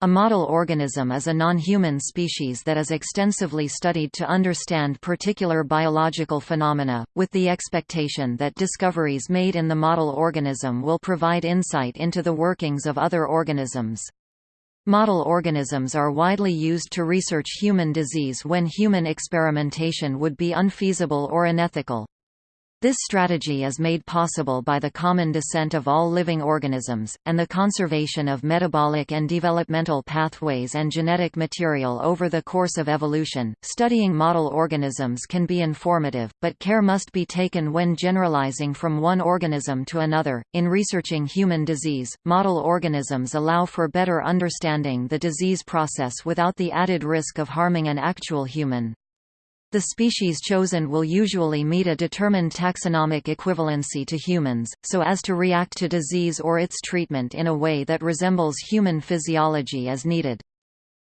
A model organism is a non-human species that is extensively studied to understand particular biological phenomena, with the expectation that discoveries made in the model organism will provide insight into the workings of other organisms. Model organisms are widely used to research human disease when human experimentation would be unfeasible or unethical. This strategy is made possible by the common descent of all living organisms, and the conservation of metabolic and developmental pathways and genetic material over the course of evolution. Studying model organisms can be informative, but care must be taken when generalizing from one organism to another. In researching human disease, model organisms allow for better understanding the disease process without the added risk of harming an actual human. The species chosen will usually meet a determined taxonomic equivalency to humans, so as to react to disease or its treatment in a way that resembles human physiology as needed.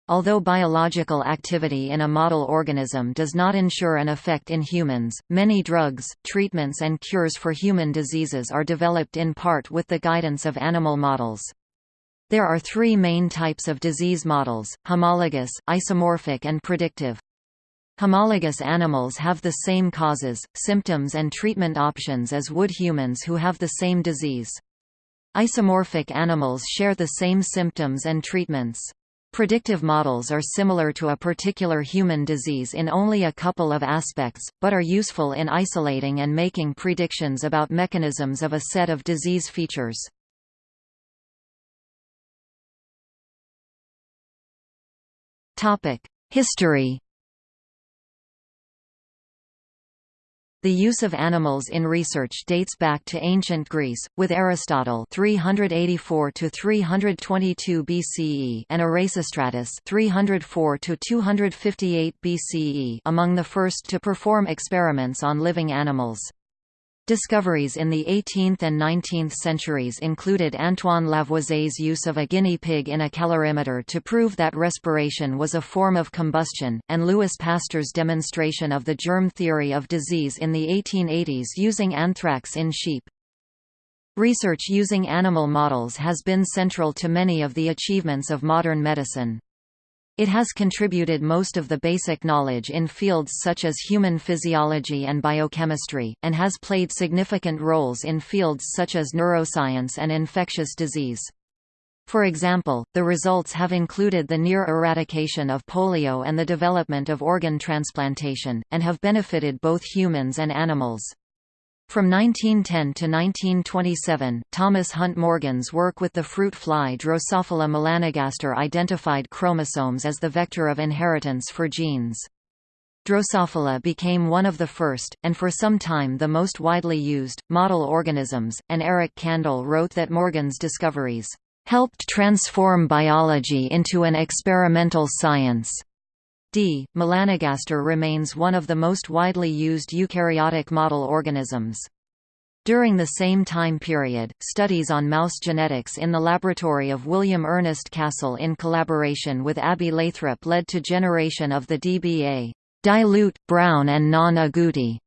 Although biological activity in a model organism does not ensure an effect in humans, many drugs, treatments and cures for human diseases are developed in part with the guidance of animal models. There are three main types of disease models, homologous, isomorphic and predictive. Homologous animals have the same causes, symptoms and treatment options as would humans who have the same disease. Isomorphic animals share the same symptoms and treatments. Predictive models are similar to a particular human disease in only a couple of aspects, but are useful in isolating and making predictions about mechanisms of a set of disease features. History The use of animals in research dates back to ancient Greece, with Aristotle 384 to 322 BCE and Erasistratus 304 to 258 BCE among the first to perform experiments on living animals. Discoveries in the 18th and 19th centuries included Antoine Lavoisier's use of a guinea pig in a calorimeter to prove that respiration was a form of combustion, and Louis Pasteur's demonstration of the germ theory of disease in the 1880s using anthrax in sheep. Research using animal models has been central to many of the achievements of modern medicine. It has contributed most of the basic knowledge in fields such as human physiology and biochemistry, and has played significant roles in fields such as neuroscience and infectious disease. For example, the results have included the near eradication of polio and the development of organ transplantation, and have benefited both humans and animals. From 1910 to 1927, Thomas Hunt Morgan's work with the fruit fly Drosophila melanogaster identified chromosomes as the vector of inheritance for genes. Drosophila became one of the first, and for some time the most widely used, model organisms, and Eric Kandel wrote that Morgan's discoveries helped transform biology into an experimental science. D. melanogaster remains one of the most widely used eukaryotic model organisms. During the same time period, studies on mouse genetics in the laboratory of William Ernest Castle in collaboration with Abbie Lathrop led to generation of the DBA dilute, brown and non-agouti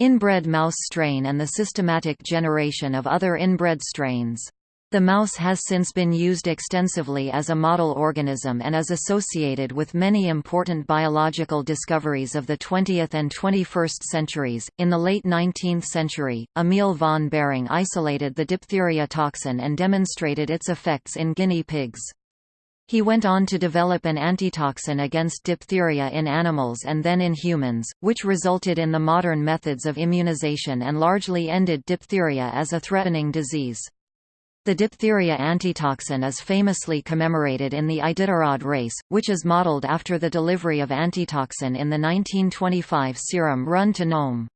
inbred mouse strain and the systematic generation of other inbred strains. The mouse has since been used extensively as a model organism and is associated with many important biological discoveries of the 20th and 21st centuries. In the late 19th century, Emil von Behring isolated the diphtheria toxin and demonstrated its effects in guinea pigs. He went on to develop an antitoxin against diphtheria in animals and then in humans, which resulted in the modern methods of immunization and largely ended diphtheria as a threatening disease. The diphtheria antitoxin is famously commemorated in the Iditarod race, which is modeled after the delivery of antitoxin in the 1925 serum run to Nome.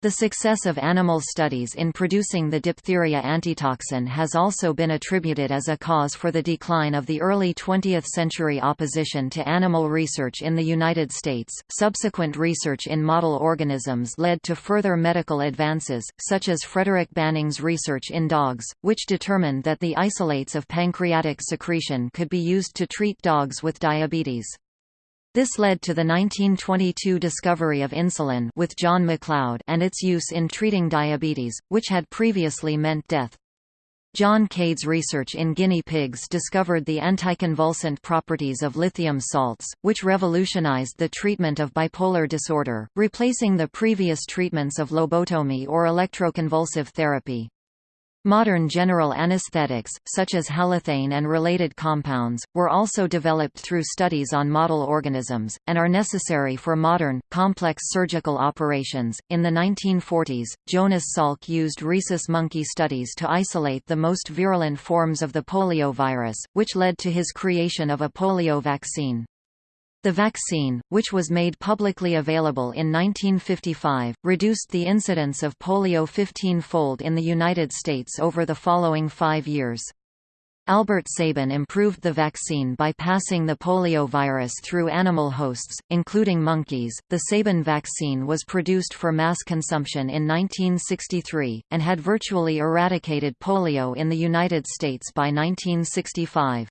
The success of animal studies in producing the diphtheria antitoxin has also been attributed as a cause for the decline of the early 20th century opposition to animal research in the United States. Subsequent research in model organisms led to further medical advances, such as Frederick Banting's research in dogs, which determined that the isolates of pancreatic secretion could be used to treat dogs with diabetes. This led to the 1922 discovery of insulin with John Macleod and its use in treating diabetes, which had previously meant death. John Cade's research in guinea pigs discovered the anticonvulsant properties of lithium salts, which revolutionized the treatment of bipolar disorder, replacing the previous treatments of lobotomy or electroconvulsive therapy. Modern general anesthetics, such as halothane and related compounds, were also developed through studies on model organisms, and are necessary for modern, complex surgical operations. In the 1940s, Jonas Salk used rhesus monkey studies to isolate the most virulent forms of the polio virus, which led to his creation of a polio vaccine. The vaccine, which was made publicly available in 1955, reduced the incidence of polio 15-fold in the United States over the following five years. Albert Sabin improved the vaccine by passing the polio virus through animal hosts, including monkeys. The Sabin vaccine was produced for mass consumption in 1963, and had virtually eradicated polio in the United States by 1965.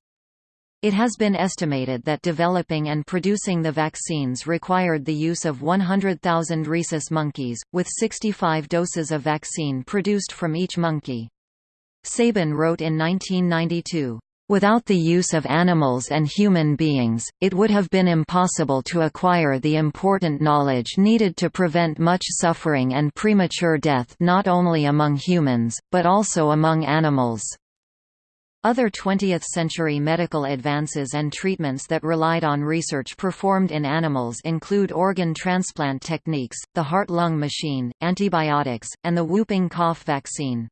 It has been estimated that developing and producing the vaccines required the use of 100,000 rhesus monkeys, with 65 doses of vaccine produced from each monkey. Sabin wrote in 1992, Without the use of animals and human beings, it would have been impossible to acquire the important knowledge needed to prevent much suffering and premature death not only among humans, but also among animals. Other 20th-century medical advances and treatments that relied on research performed in animals include organ transplant techniques, the heart-lung machine, antibiotics, and the whooping cough vaccine.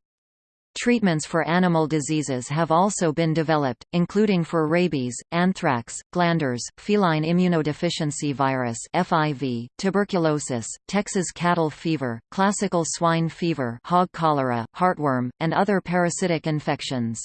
Treatments for animal diseases have also been developed, including for rabies, anthrax, glanders, feline immunodeficiency virus (FIV), tuberculosis, Texas cattle fever, classical swine fever, hog cholera, heartworm, and other parasitic infections.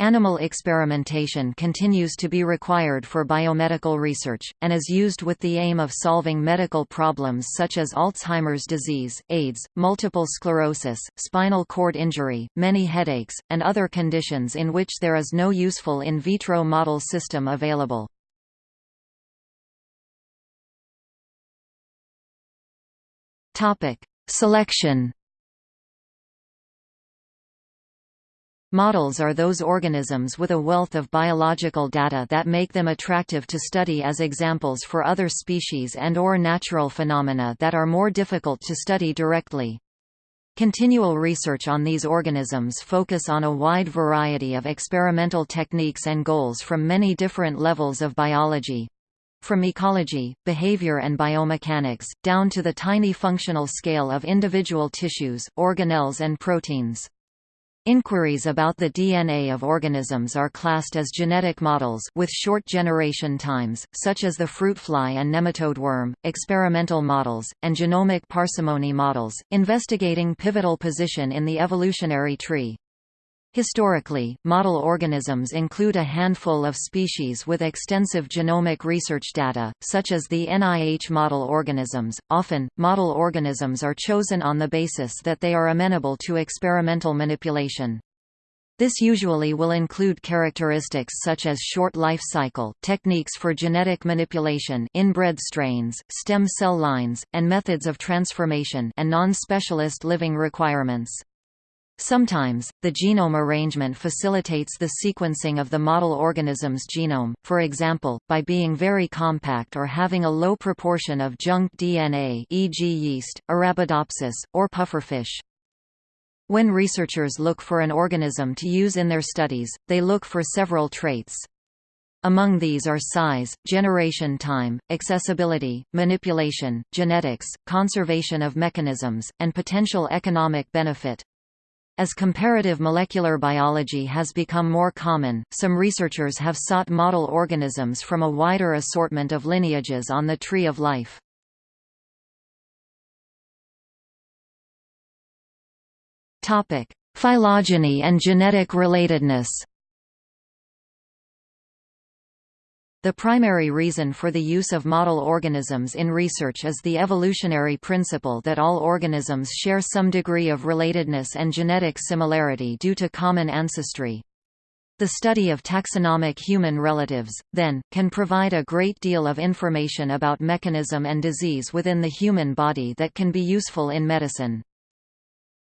Animal experimentation continues to be required for biomedical research, and is used with the aim of solving medical problems such as Alzheimer's disease, AIDS, multiple sclerosis, spinal cord injury, many headaches, and other conditions in which there is no useful in vitro model system available. Selection Models are those organisms with a wealth of biological data that make them attractive to study as examples for other species and or natural phenomena that are more difficult to study directly. Continual research on these organisms focus on a wide variety of experimental techniques and goals from many different levels of biology, from ecology, behavior and biomechanics, down to the tiny functional scale of individual tissues, organelles and proteins. Inquiries about the DNA of organisms are classed as genetic models with short generation times, such as the fruit fly and nematode worm, experimental models, and genomic parsimony models, investigating pivotal position in the evolutionary tree. Historically, model organisms include a handful of species with extensive genomic research data, such as the NIH model organisms. Often, model organisms are chosen on the basis that they are amenable to experimental manipulation. This usually will include characteristics such as short life cycle, techniques for genetic manipulation inbred strains, stem cell lines, and methods of transformation and non-specialist living requirements. Sometimes, the genome arrangement facilitates the sequencing of the model organism's genome, for example, by being very compact or having a low proportion of junk DNA e.g. yeast, Arabidopsis, or pufferfish. When researchers look for an organism to use in their studies, they look for several traits. Among these are size, generation time, accessibility, manipulation, genetics, conservation of mechanisms, and potential economic benefit. As comparative molecular biology has become more common, some researchers have sought model organisms from a wider assortment of lineages on the tree of life. Phylogeny and genetic relatedness The primary reason for the use of model organisms in research is the evolutionary principle that all organisms share some degree of relatedness and genetic similarity due to common ancestry. The study of taxonomic human relatives, then, can provide a great deal of information about mechanism and disease within the human body that can be useful in medicine.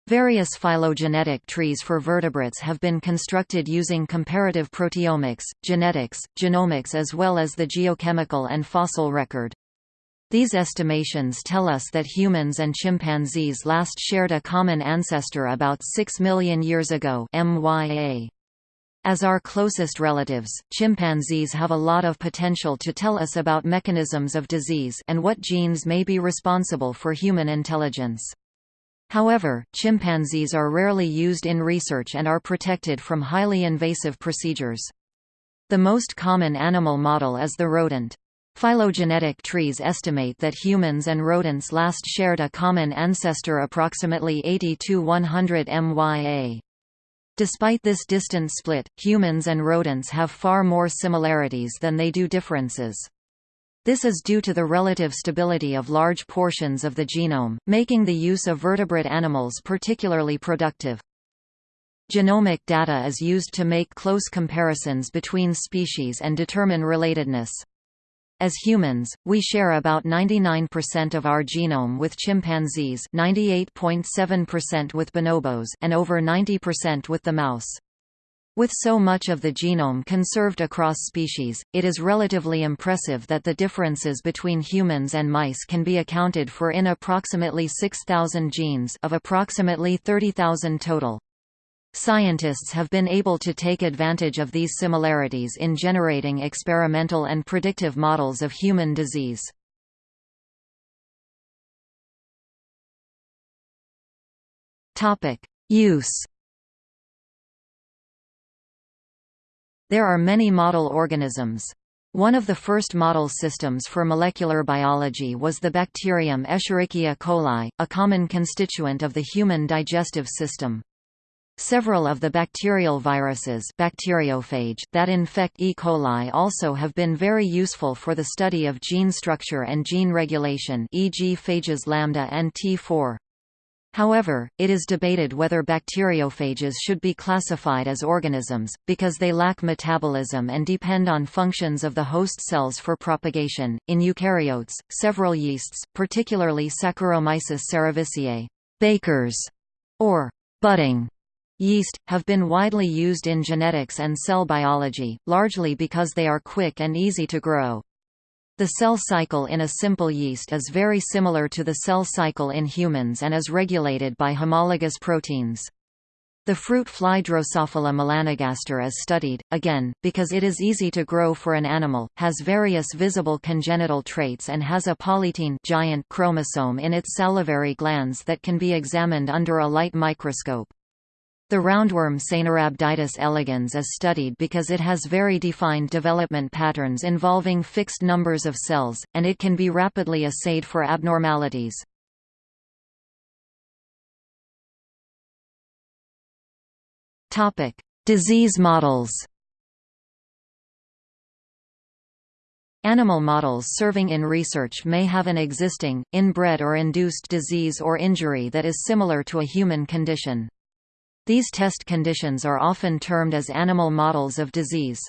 Various phylogenetic trees for vertebrates have been constructed using comparative proteomics, genetics, genomics as well as the geochemical and fossil record. These estimations tell us that humans and chimpanzees last shared a common ancestor about 6 million years ago MYA. As our closest relatives, chimpanzees have a lot of potential to tell us about mechanisms of disease and what genes may be responsible for human intelligence. However, chimpanzees are rarely used in research and are protected from highly invasive procedures. The most common animal model is the rodent. Phylogenetic trees estimate that humans and rodents last shared a common ancestor approximately 80 to 100 MYA. Despite this distant split, humans and rodents have far more similarities than they do differences. This is due to the relative stability of large portions of the genome, making the use of vertebrate animals particularly productive. Genomic data is used to make close comparisons between species and determine relatedness. As humans, we share about 99% of our genome with chimpanzees 98.7% with bonobos and over 90% with the mouse. With so much of the genome conserved across species, it is relatively impressive that the differences between humans and mice can be accounted for in approximately 6,000 genes of approximately 30,000 total. Scientists have been able to take advantage of these similarities in generating experimental and predictive models of human disease. Use There are many model organisms. One of the first model systems for molecular biology was the bacterium Escherichia coli, a common constituent of the human digestive system. Several of the bacterial viruses bacteriophage that infect E. coli also have been very useful for the study of gene structure and gene regulation e.g. phages lambda and T4. However, it is debated whether bacteriophages should be classified as organisms, because they lack metabolism and depend on functions of the host cells for propagation. In eukaryotes, several yeasts, particularly Saccharomyces cerevisiae, bakers, or budding yeast, have been widely used in genetics and cell biology, largely because they are quick and easy to grow. The cell cycle in a simple yeast is very similar to the cell cycle in humans and is regulated by homologous proteins. The fruit fly Drosophila melanogaster is studied, again, because it is easy to grow for an animal, has various visible congenital traits and has a polytene giant chromosome in its salivary glands that can be examined under a light microscope. The roundworm Caenorhabditis elegans is studied because it has very defined development patterns involving fixed numbers of cells, and it can be rapidly assayed for abnormalities. Disease models Animal models serving in research may have an existing, inbred or induced disease or injury that is similar to a human condition. These test conditions are often termed as animal models of disease.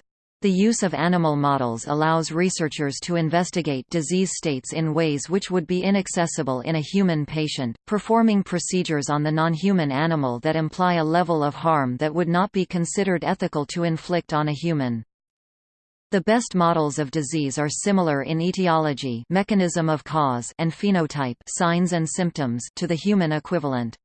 The use of animal models allows researchers to investigate disease states in ways which would be inaccessible in a human patient, performing procedures on the non-human animal that imply a level of harm that would not be considered ethical to inflict on a human. The best models of disease are similar in etiology mechanism of cause and phenotype signs and symptoms to the human equivalent.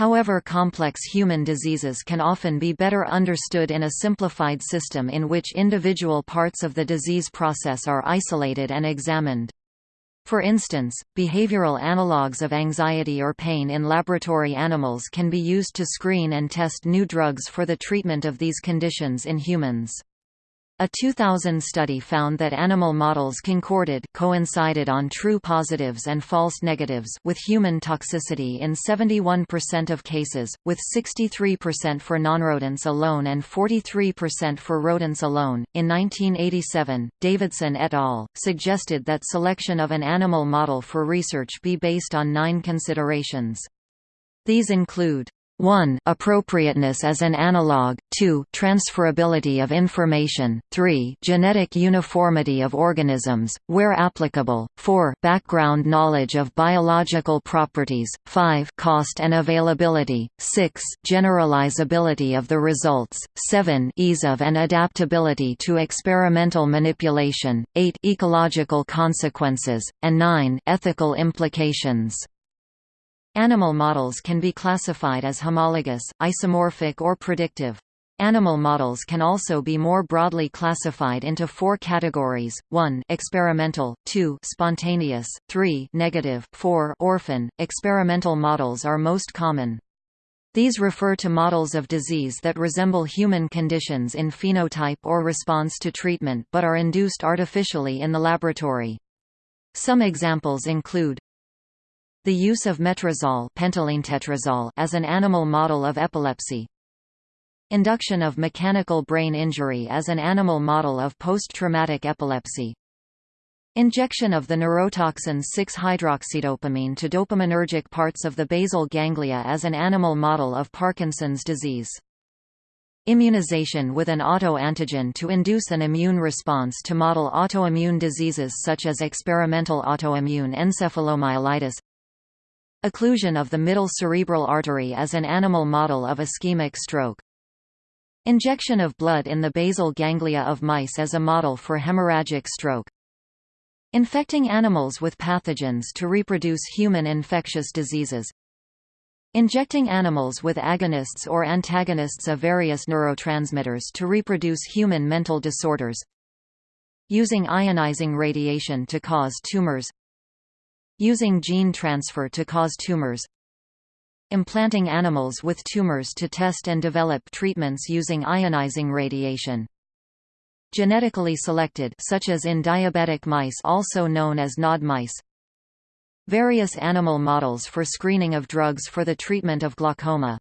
However complex human diseases can often be better understood in a simplified system in which individual parts of the disease process are isolated and examined. For instance, behavioral analogues of anxiety or pain in laboratory animals can be used to screen and test new drugs for the treatment of these conditions in humans. A 2000 study found that animal models concorded coincided on true positives and false negatives with human toxicity in 71% of cases, with 63% for nonrodents alone and 43% for rodents alone. In 1987, Davidson et al. suggested that selection of an animal model for research be based on nine considerations. These include 1 appropriateness as an analog, 2 transferability of information, 3 genetic uniformity of organisms, where applicable, 4 background knowledge of biological properties, 5 cost and availability, 6 generalizability of the results, 7 ease of and adaptability to experimental manipulation, 8 ecological consequences, and 9 ethical implications. Animal models can be classified as homologous, isomorphic or predictive. Animal models can also be more broadly classified into four categories, 1 experimental, 2 spontaneous, 3 negative, 4 orphan. Experimental models are most common. These refer to models of disease that resemble human conditions in phenotype or response to treatment but are induced artificially in the laboratory. Some examples include the use of metrazole as an animal model of epilepsy. Induction of mechanical brain injury as an animal model of post-traumatic epilepsy. Injection of the neurotoxin 6-hydroxydopamine to dopaminergic parts of the basal ganglia as an animal model of Parkinson's disease. Immunization with an autoantigen to induce an immune response to model autoimmune diseases such as experimental autoimmune encephalomyelitis Occlusion of the middle cerebral artery as an animal model of ischemic stroke. Injection of blood in the basal ganglia of mice as a model for hemorrhagic stroke. Infecting animals with pathogens to reproduce human infectious diseases. Injecting animals with agonists or antagonists of various neurotransmitters to reproduce human mental disorders. Using ionizing radiation to cause tumors Using gene transfer to cause tumors Implanting animals with tumors to test and develop treatments using ionizing radiation. Genetically selected such as in diabetic mice also known as NOD mice Various animal models for screening of drugs for the treatment of glaucoma.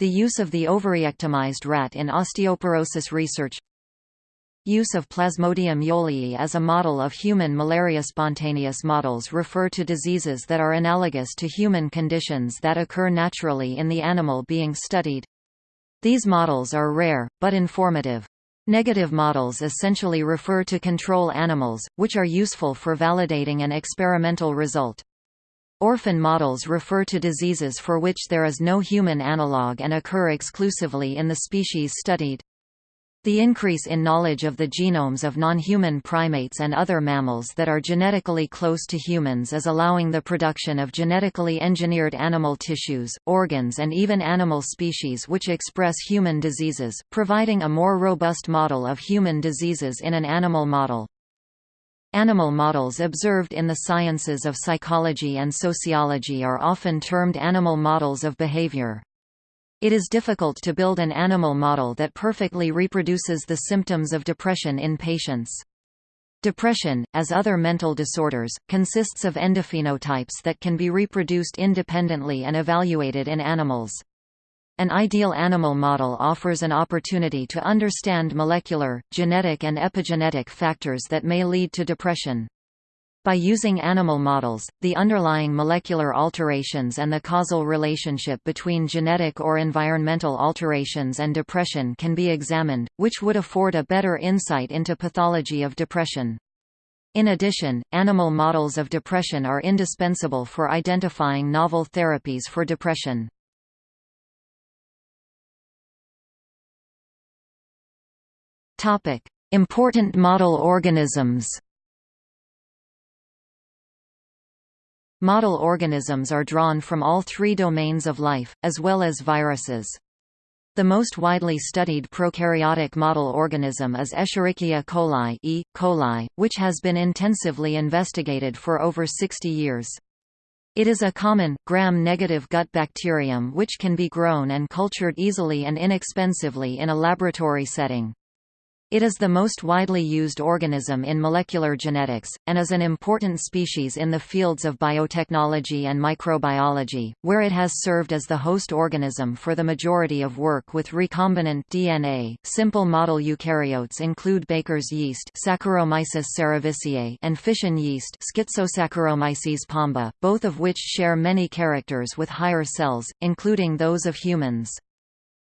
The use of the ovariectomized rat in osteoporosis research Use of Plasmodium yoelii as a model of human malaria Spontaneous models refer to diseases that are analogous to human conditions that occur naturally in the animal being studied. These models are rare, but informative. Negative models essentially refer to control animals, which are useful for validating an experimental result. Orphan models refer to diseases for which there is no human analog and occur exclusively in the species studied. The increase in knowledge of the genomes of non-human primates and other mammals that are genetically close to humans is allowing the production of genetically engineered animal tissues, organs and even animal species which express human diseases, providing a more robust model of human diseases in an animal model. Animal models observed in the sciences of psychology and sociology are often termed animal models of behavior. It is difficult to build an animal model that perfectly reproduces the symptoms of depression in patients. Depression, as other mental disorders, consists of endophenotypes that can be reproduced independently and evaluated in animals. An ideal animal model offers an opportunity to understand molecular, genetic and epigenetic factors that may lead to depression. By using animal models, the underlying molecular alterations and the causal relationship between genetic or environmental alterations and depression can be examined, which would afford a better insight into pathology of depression. In addition, animal models of depression are indispensable for identifying novel therapies for depression. Important model organisms Model organisms are drawn from all three domains of life, as well as viruses. The most widely studied prokaryotic model organism is Escherichia coli, e. coli which has been intensively investigated for over 60 years. It is a common, gram-negative gut bacterium which can be grown and cultured easily and inexpensively in a laboratory setting. It is the most widely used organism in molecular genetics, and is an important species in the fields of biotechnology and microbiology, where it has served as the host organism for the majority of work with recombinant DNA. Simple model eukaryotes include Baker's yeast Saccharomyces cerevisiae and fission yeast Schizosaccharomyces pombe, both of which share many characters with higher cells, including those of humans.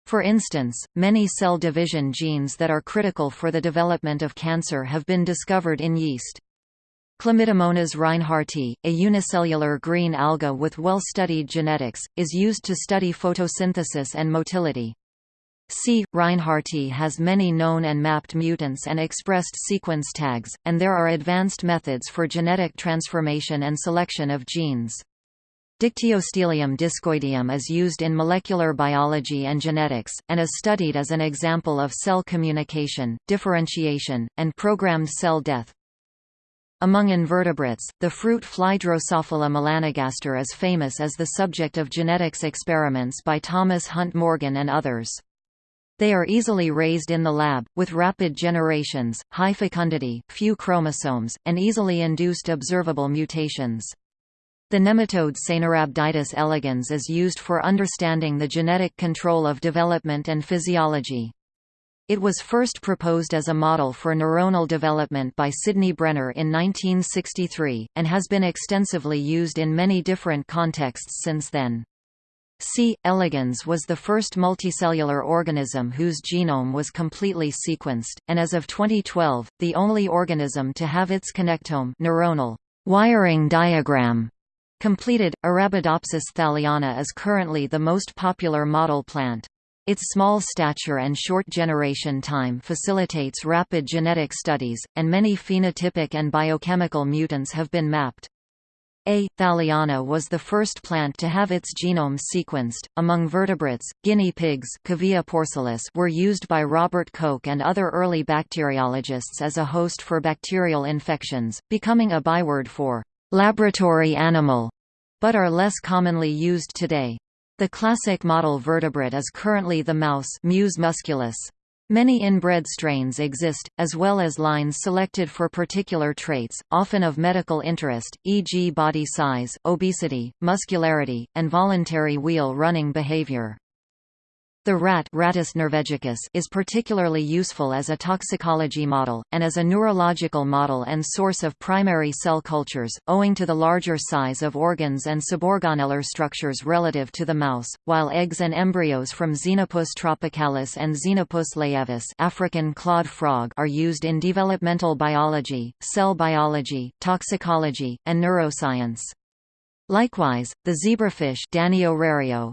For instance, many cell division genes that are critical for the development of cancer have been discovered in yeast. Chlamydomonas reinhardtii, a unicellular green alga with well-studied genetics, is used to study photosynthesis and motility. C. reinhardtii has many known and mapped mutants and expressed sequence tags, and there are advanced methods for genetic transformation and selection of genes. Dictyostelium discoideum is used in molecular biology and genetics, and is studied as an example of cell communication, differentiation, and programmed cell death. Among invertebrates, the fruit fly Drosophila melanogaster is famous as the subject of genetics experiments by Thomas Hunt Morgan and others. They are easily raised in the lab, with rapid generations, high fecundity, few chromosomes, and easily induced observable mutations. The nematode Caenorhabditis elegans is used for understanding the genetic control of development and physiology. It was first proposed as a model for neuronal development by Sidney Brenner in 1963, and has been extensively used in many different contexts since then. C. elegans was the first multicellular organism whose genome was completely sequenced, and as of 2012, the only organism to have its connectome neuronal wiring diagram Completed, Arabidopsis thaliana is currently the most popular model plant. Its small stature and short generation time facilitates rapid genetic studies, and many phenotypic and biochemical mutants have been mapped. A. thaliana was the first plant to have its genome sequenced. Among vertebrates, guinea pigs porcellus were used by Robert Koch and other early bacteriologists as a host for bacterial infections, becoming a byword for laboratory animal, but are less commonly used today. The classic model vertebrate is currently the mouse Mus musculus. Many inbred strains exist, as well as lines selected for particular traits, often of medical interest, e.g. body size, obesity, muscularity, and voluntary wheel running behavior. The rat Rattus norvegicus is particularly useful as a toxicology model, and as a neurological model and source of primary cell cultures, owing to the larger size of organs and suborganellar structures relative to the mouse, while eggs and embryos from Xenopus tropicalis and Xenopus laevis African clawed frog are used in developmental biology, cell biology, toxicology, and neuroscience. Likewise, the zebrafish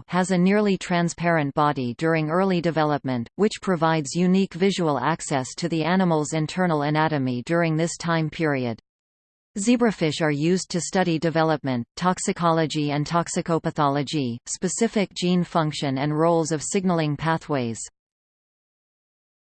has a nearly transparent body during early development, which provides unique visual access to the animal's internal anatomy during this time period. Zebrafish are used to study development, toxicology and toxicopathology, specific gene function and roles of signaling pathways.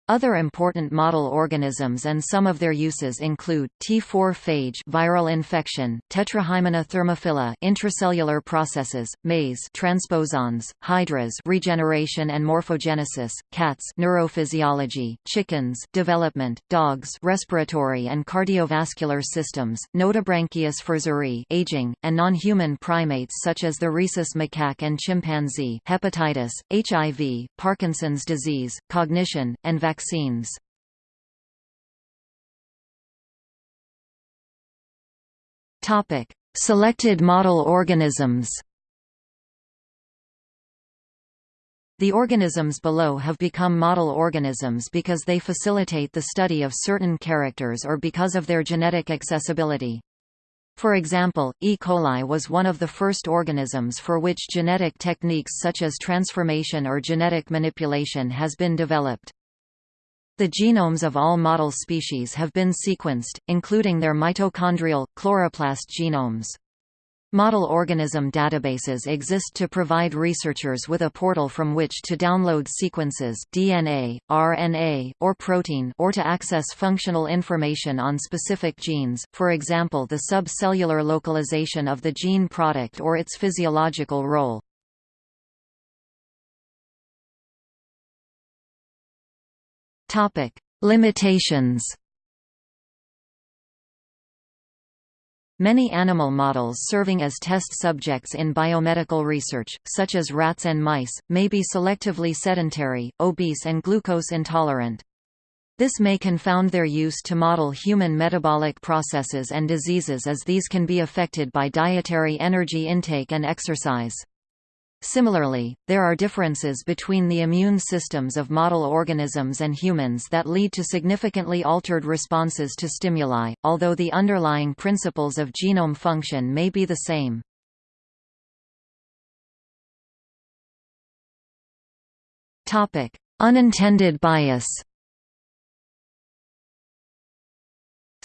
Other important model organisms and some of their uses include T4 phage viral infection, Tetrahymena thermophila intracellular processes, maize transposons, hydras regeneration and morphogenesis, cats neurophysiology, chickens development, dogs respiratory and cardiovascular systems, Nothobranchius furzeri aging, and non-human primates such as the rhesus macaque and chimpanzee hepatitis, HIV, Parkinson's disease, cognition, and vaccines vaccines. Topic: Selected model organisms. The organisms below have become model organisms because they facilitate the study of certain characters or because of their genetic accessibility. For example, E. coli was one of the first organisms for which genetic techniques such as transformation or genetic manipulation has been developed. The genomes of all model species have been sequenced, including their mitochondrial, chloroplast genomes. Model organism databases exist to provide researchers with a portal from which to download sequences DNA, RNA, or protein or to access functional information on specific genes, for example the subcellular localization of the gene product or its physiological role. Topic: Limitations Many animal models serving as test subjects in biomedical research, such as rats and mice, may be selectively sedentary, obese and glucose intolerant. This may confound their use to model human metabolic processes and diseases as these can be affected by dietary energy intake and exercise. Similarly, there are differences between the immune systems of model organisms and humans that lead to significantly altered responses to stimuli, although the underlying principles of genome function may be the same. Unintended bias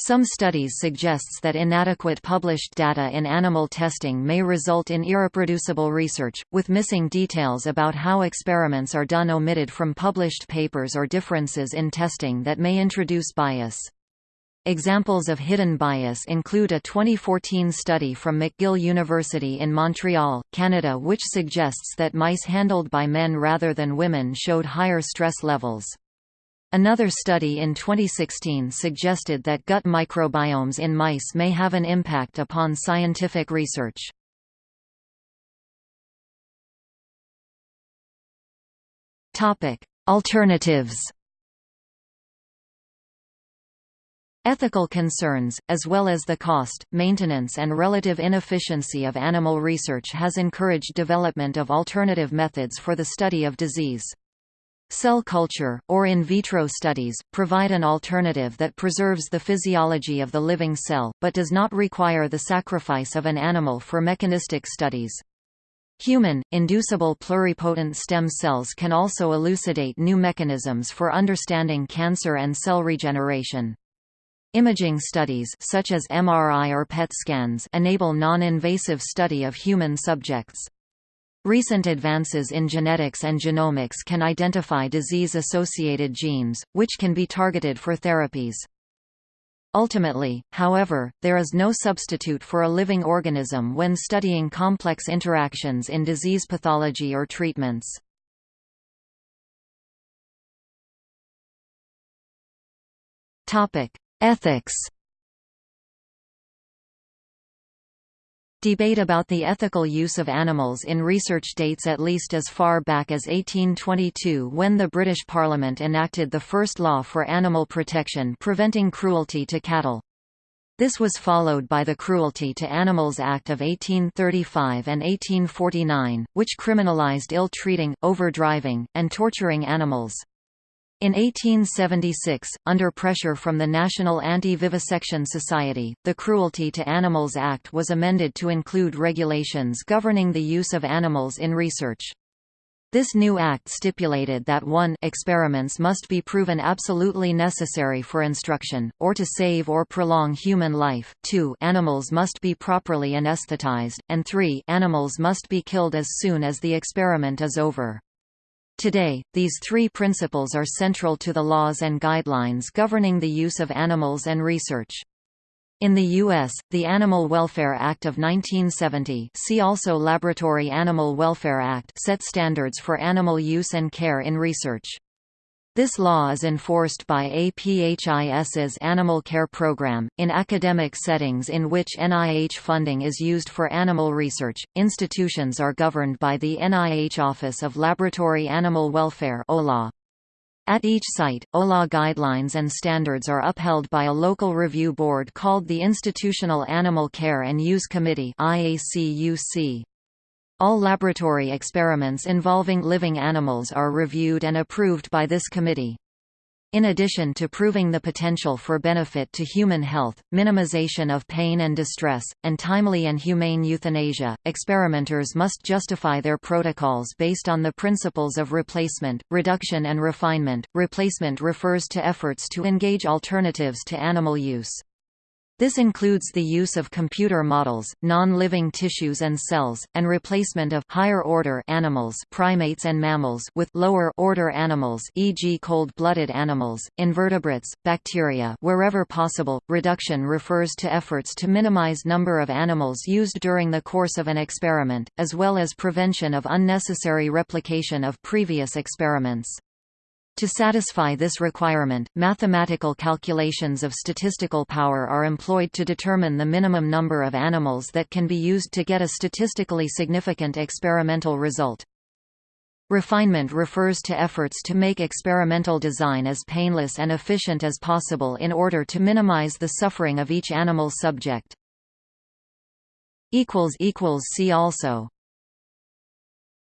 Some studies suggests that inadequate published data in animal testing may result in irreproducible research, with missing details about how experiments are done omitted from published papers or differences in testing that may introduce bias. Examples of hidden bias include a 2014 study from McGill University in Montreal, Canada which suggests that mice handled by men rather than women showed higher stress levels. Another study in 2016 suggested that gut microbiomes in mice may have an impact upon scientific research. Alternatives Ethical concerns, as well as the cost, maintenance and relative inefficiency of animal research has encouraged development of alternative methods for the study of disease. Cell culture, or in vitro studies, provide an alternative that preserves the physiology of the living cell, but does not require the sacrifice of an animal for mechanistic studies. Human, inducible pluripotent stem cells can also elucidate new mechanisms for understanding cancer and cell regeneration. Imaging studies such as MRI or PET scans enable non-invasive study of human subjects. Recent advances in genetics and genomics can identify disease-associated genes, which can be targeted for therapies. Ultimately, however, there is no substitute for a living organism when studying complex interactions in disease pathology or treatments. Ethics Debate about the ethical use of animals in research dates at least as far back as 1822 when the British Parliament enacted the first law for animal protection preventing cruelty to cattle. This was followed by the Cruelty to Animals Act of 1835 and 1849, which criminalised ill-treating, overdriving, and torturing animals. In 1876, under pressure from the National Anti-Vivisection Society, the Cruelty to Animals Act was amended to include regulations governing the use of animals in research. This new act stipulated that 1 experiments must be proven absolutely necessary for instruction, or to save or prolong human life, 2 animals must be properly anesthetized, and 3 animals must be killed as soon as the experiment is over. Today, these three principles are central to the laws and guidelines governing the use of animals and research. In the U.S., the Animal Welfare Act of 1970 see also Laboratory Animal Welfare Act set standards for animal use and care in research. This law is enforced by APHIS's Animal Care Program. In academic settings in which NIH funding is used for animal research, institutions are governed by the NIH Office of Laboratory Animal Welfare At each site, OLA guidelines and standards are upheld by a local review board called the Institutional Animal Care and Use Committee IACUC. All laboratory experiments involving living animals are reviewed and approved by this committee. In addition to proving the potential for benefit to human health, minimization of pain and distress, and timely and humane euthanasia, experimenters must justify their protocols based on the principles of replacement, reduction and refinement. Replacement refers to efforts to engage alternatives to animal use. This includes the use of computer models, non-living tissues and cells, and replacement of higher-order animals primates and mammals with lower-order animals e.g. cold-blooded animals, invertebrates, bacteria wherever possible. Reduction refers to efforts to minimize number of animals used during the course of an experiment, as well as prevention of unnecessary replication of previous experiments. To satisfy this requirement, mathematical calculations of statistical power are employed to determine the minimum number of animals that can be used to get a statistically significant experimental result. Refinement refers to efforts to make experimental design as painless and efficient as possible in order to minimize the suffering of each animal subject. See also